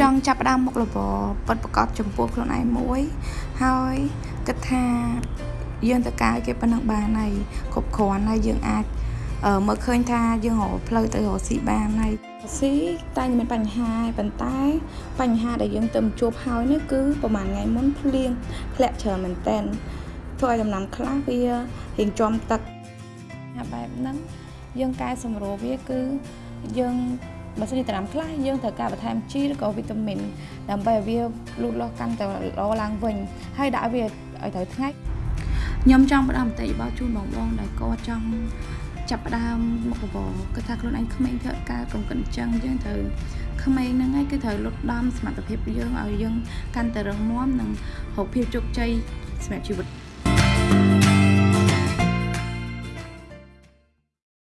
ចង់ចាប់ផ្ដើមមុខរបរពិតប្រកបចំពោះខ្លួនឯងមួយ ហើយគិតថាយើងទៅការគេប៉ុណ្ណឹងបានហើយគ្រប់គ្រាន់ហើយយើងអាចមើលឃើញថាយើងរកផ្លូវទៅរកស៊ីបានហើយស៊ីតែមានបញ្ហាប៉ុន្តែបញ្ហាដែលយើងទៅជួបហើយនេះគឺប្រហែលថ្ងៃមុនភ្លៀងធ្លាក់ច្រើនមែនតើធ្វើឲ្យដំណាំខ្លះវារៀងចំទឹកហើយបែបហ្នឹងយើងកែសម្រួលវាគឺយើង បើសិនជាត្រាំខ្លះយើងត្រូវការបន្ថែមជីឬក៏វីតាមីនដើម្បីឲ្យវាលូតលាស់កាន់តែល្អឡើងវិញហើយដាក់វាឲ្យត្រូវថ្ងៃខ្ញុំចង់ផ្ដល់មតិយោបល់ជូនបងបងដែលគាត់ចង់ចាប់ផ្ដើមមុខរបរគាត់ថាខ្លួនឯងក្មេងធ្វើការកុំកិនចឹងយើងត្រូវក្មេងហ្នឹងឯងគឺត្រូវលុតដំសមត្ថភាពយើងឲ្យយើងកាន់តែរឹងមាំនិងរកភាពជោគជ័យសម្រាប់ជីវិត